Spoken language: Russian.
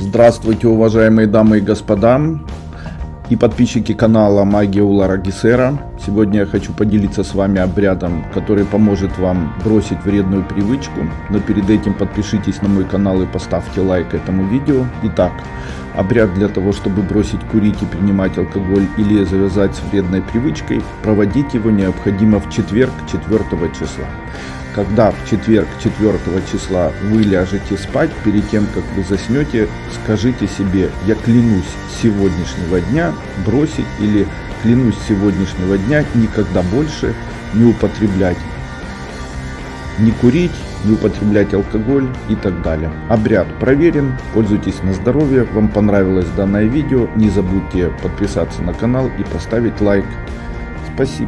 Здравствуйте, уважаемые дамы и господа и подписчики канала Магия Улара Гисера. Сегодня я хочу поделиться с вами обрядом, который поможет вам бросить вредную привычку. Но перед этим подпишитесь на мой канал и поставьте лайк этому видео. Итак, обряд для того, чтобы бросить курить и принимать алкоголь или завязать с вредной привычкой, проводить его необходимо в четверг 4 числа когда в четверг 4 числа вы ляжете спать, перед тем, как вы заснете, скажите себе, я клянусь сегодняшнего дня бросить или клянусь сегодняшнего дня никогда больше не употреблять, не курить, не употреблять алкоголь и так далее. Обряд проверен, пользуйтесь на здоровье, вам понравилось данное видео, не забудьте подписаться на канал и поставить лайк. Спасибо.